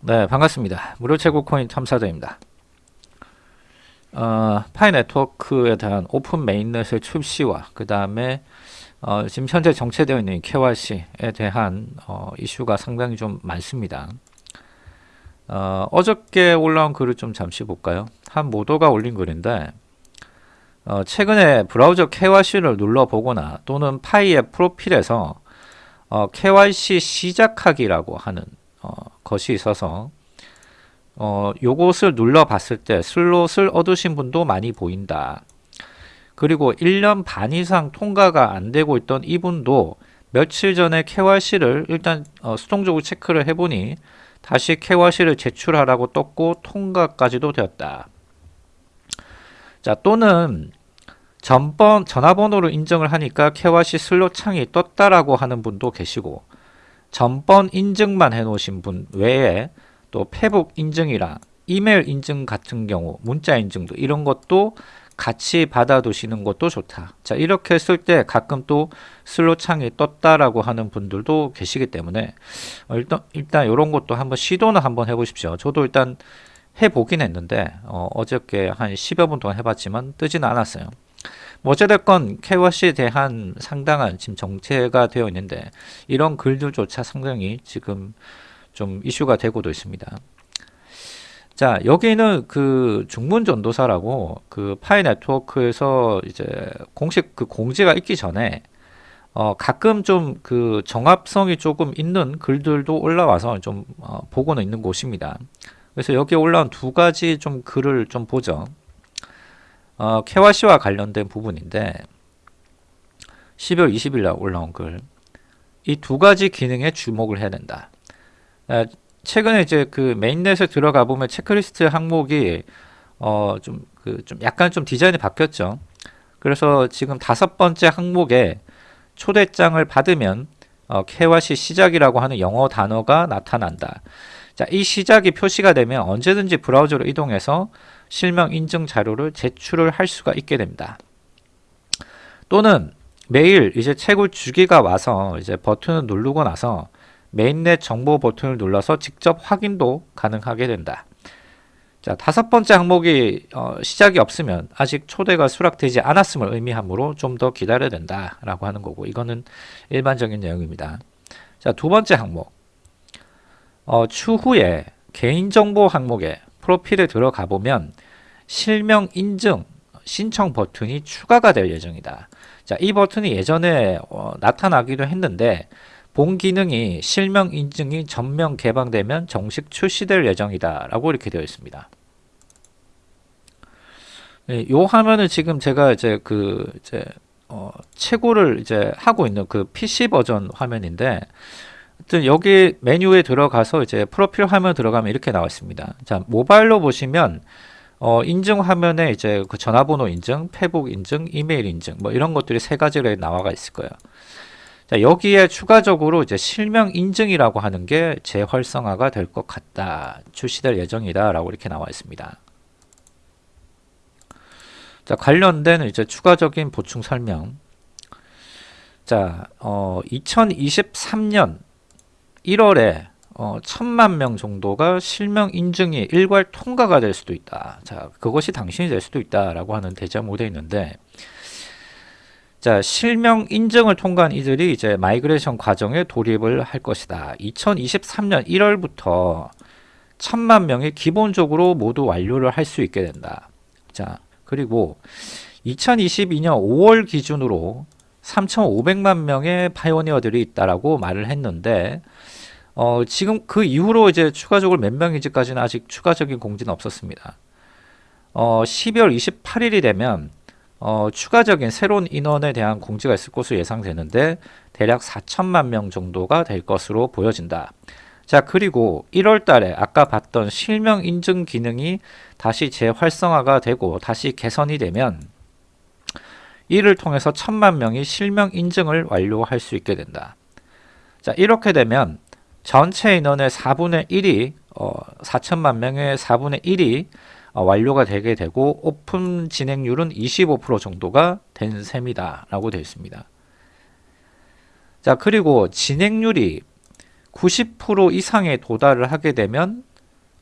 네, 반갑습니다. 무료 채굴 코인 탐사자입니다. 어, Pi Network에 대한 open mainnet의 출시와 그 다음에 어, 지금 현재 정체되어 있는 KYC에 대한 어, 이슈가 상당히 좀 많습니다. 어, 어저께 올라온 글을 좀 잠시 볼까요? 한 moder가 올린 글인데 어, 최근에 브라우저 KYC를 눌러보거나 또는 Pi의 프로필에서 어, KYC 시작하기라고 하는 어, 것이 있어서 어, 요것을 눌러 봤을 때 슬롯을 얻으신 분도 많이 보인다. 그리고 1년 반 이상 통과가 안 되고 있던 이분도 며칠 전에 KYC를 일단 어, 수동적으로 체크를 해보니 다시 KYC를 제출하라고 떴고 통과까지도 되었다. 자 또는 전번 전화번호를 인정을 하니까 KYC 슬롯 창이 떴다라고 하는 분도 계시고 전번 인증만 해놓으신 분 외에 또 페북 인증이랑 이메일 인증 같은 경우 문자 인증도 이런 것도 같이 받아두시는 것도 좋다. 자 이렇게 했을 때 가끔 또 슬롯 창이 떴다라고 하는 분들도 계시기 때문에 어, 일단 일단 이런 것도 한번 시도는 한번 해보십시오. 저도 일단 해보긴 했는데 어, 어저께 한 10여 분 동안 해봤지만 뜨지는 않았어요. 뭐 어찌됐건 KYC에 대한 상당한 지금 정체가 되어 있는데 이런 글들조차 상당히 지금 좀 이슈가 되고도 있습니다. 자 여기는 그 중문 전도사라고 그 파이 네트워크에서 이제 공식 그 공지가 있기 전에 어 가끔 좀 그 정합성이 조금 있는 글들도 올라와서 좀 어 보고는 있는 곳입니다. 그래서 여기에 올라온 두 가지 좀 글을 좀 보죠. 어 KYC와 관련된 부분인데 12월 20일 날 올라온 글. 이 두 가지 기능에 주목을 해야 된다. 최근에 이제 그 메인넷에 들어가 보면 체크리스트 항목이 어 좀 그 좀 약간 좀 디자인이 바뀌었죠. 그래서 지금 다섯 번째 항목에 초대장을 받으면 어, KYC 시작이라고 하는 영어 단어가 나타난다. 자, 이 시작이 표시가 되면 언제든지 브라우저로 이동해서 실명 인증 자료를 제출을 할 수가 있게 됩니다. 또는 매일 이제 채굴 주기가 와서 이제 버튼을 누르고 나서 mainnet 정보 버튼을 눌러서 직접 확인도 가능하게 된다. 자, 다섯 번째 항목이 어, 시작이 없으면 아직 초대가 수락되지 않았음을 의미하므로 좀 더 기다려야 된다라고 하는 거고 이거는 일반적인 내용입니다. 자, 두 번째 항목. 어, 추후에 개인정보 항목에 프로필에 들어가 보면 실명 인증 신청 버튼이 추가가 될 예정이다. 자, 이 버튼이 예전에 어, 나타나기도 했는데 본 기능이 실명 인증이 전면 개방되면 정식 출시될 예정이다 라고 이렇게 되어 있습니다 네, 요 화면은 지금 제가 이제 그 이제 어, 채굴을 이제 하고 있는 그 PC 버전 화면인데 하여튼 여기 메뉴에 들어가서 이제 프로필 화면 들어가면 이렇게 나와 있습니다 자 모바일로 보시면 어, 인증 화면에 이제 그 전화번호 인증, 페북 인증, 이메일 인증 뭐 이런 것들이 세 가지로 나와가 있을 거예요 자, 여기에 추가적으로 이제 실명 인증이라고 하는 게 재활성화가 될 것 같다. 출시될 예정이다. 라고 이렇게 나와 있습니다. 자, 관련된 이제 추가적인 보충 설명. 자, 어, 2023년 1월에 어, 천만 명 정도가 실명 인증이 일괄 통과가 될 수도 있다. 자, 그것이 당신이 될 수도 있다라고 하는 대자모 되어 있는데 자, 실명 인증을 통과한 이들이 이제 migration 과정에 돌입을 할 것이다. 2023년 1월부터 천만 명이 기본적으로 모두 완료를 할 수 있게 된다. 자, 그리고 2022년 5월 기준으로 3,500만 명의 파이오니어들이 있다라고 말을 했는데 어, 지금 그 이후로 이제 추가적으로 몇 명인지까지는 아직 추가적인 공지는 없었습니다. 어, 12월 28일이 되면 어, 추가적인 새로운 인원에 대한 공지가 있을 것으로 예상되는데 대략 4천만 명 정도가 될 것으로 보여진다. 자 그리고 1월 달에 아까 봤던 실명 인증 기능이 다시 재활성화가 되고 다시 개선이 되면 이를 통해서 천만 명이 실명 인증을 완료할 수 있게 된다. 자 이렇게 되면 전체 인원의 4분의 1이 어, 4천만 명의 4분의 1이 어, 완료가 되게 되고 오픈 진행률은 25% 정도가 된 셈이다 라고 되어 있습니다 자 그리고 진행률이 90% 이상에 도달을 하게 되면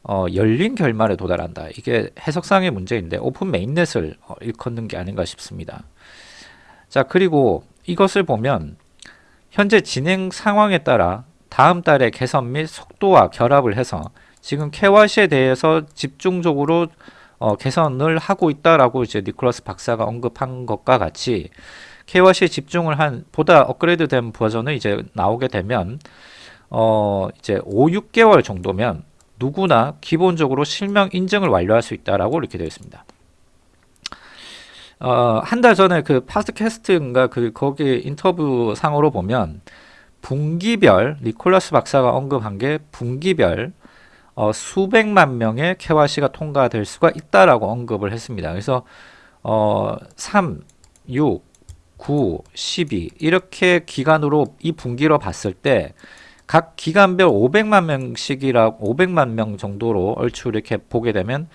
어, 열린 결말에 도달한다. 이게 해석상의 문제인데 오픈 메인넷을 어, 일컫는 게 아닌가 싶습니다. 자 그리고 이것을 보면 현재 진행 상황에 따라 다음 달에 개선 및 속도와 결합을 해서 지금 KYC에 대해서 집중적으로 어, 개선을 하고 있다라고 이제 니콜라스 박사가 언급한 것과 같이 KYC에 집중을 한 보다 업그레이드 된 버전은 이제 나오게 되면 어 이제 5, 6개월 정도면 누구나 기본적으로 실명 인증을 완료할 수 있다라고 이렇게 되어 있습니다. 어, 한 달 전에 그 팟캐스트인가 그 거기 인터뷰 상으로 보면 분기별 니콜라스 박사가 언급한 게 분기별 어, 수백만 명의 KYC가 통과될 수가 있다라고 언급을 했습니다. 그래서 어, 3, 6, 9, 12 이렇게 기간으로 이 분기로 봤을 때 각 기간별 500만 명씩이라 500만 명 정도로 얼추 이렇게 보게 되면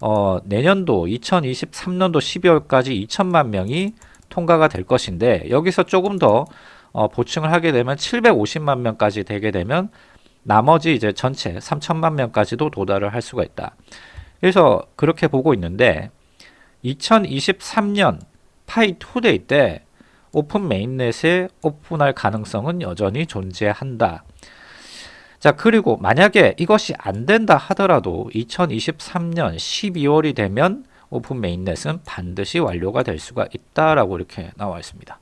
어, 내년도 2023년도 12월까지 2천만 명이 통과가 될 것인데 여기서 조금 더 어, 보충을 하게 되면 750만 명까지 되게 되면 나머지 이제 전체 3천만 명까지도 도달을 할 수가 있다. 그래서 그렇게 보고 있는데 2023년 Pi2Day 때 open mainnet에 오픈할 가능성은 여전히 존재한다. 자 그리고 만약에 이것이 안 된다 하더라도 2023년 12월이 되면 open mainnet은 반드시 완료가 될 수가 있다라고 이렇게 나와 있습니다.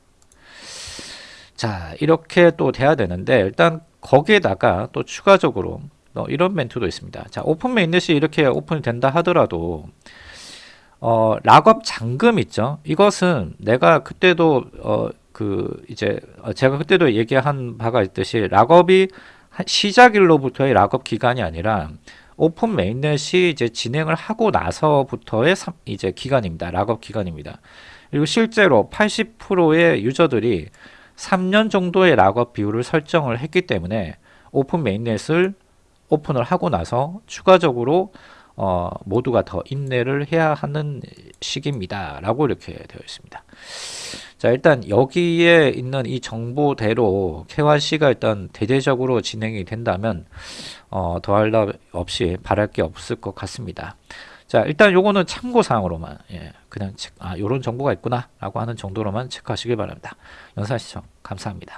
자 이렇게 또 돼야 되는데 일단 거기에다가 또 추가적으로 어, 이런 멘트도 있습니다. 자 open mainnet이 이렇게 오픈이 된다 하더라도 어, lockup 잔금 있죠. 이것은 내가 그때도 어, 그 이제 어, 제가 그때도 얘기한 바가 있듯이 lockup이 시작일로부터의 lockup 기간이 아니라 open mainnet이 이제 진행을 하고 나서부터의 이제 기간입니다. lockup 기간입니다. 그리고 실제로 80%의 유저들이 3년 정도의 lockup 비율을 설정을 했기 때문에 open mainnet을 오픈을 하고 나서 추가적으로 어, 모두가 더 인내를 해야 하는 시기입니다. 라고 이렇게 되어 있습니다. 자, 일단 여기에 있는 이 정보대로 KYC가 일단 대대적으로 진행이 된다면 어, 더할 나위 없이 바랄 게 없을 것 같습니다. 자, 일단 요거는 참고사항으로만 예, 그냥 체, 아, 요런 정보가 있구나 라고 하는 정도로만 체크하시길 바랍니다. 영상 시청 감사합니다.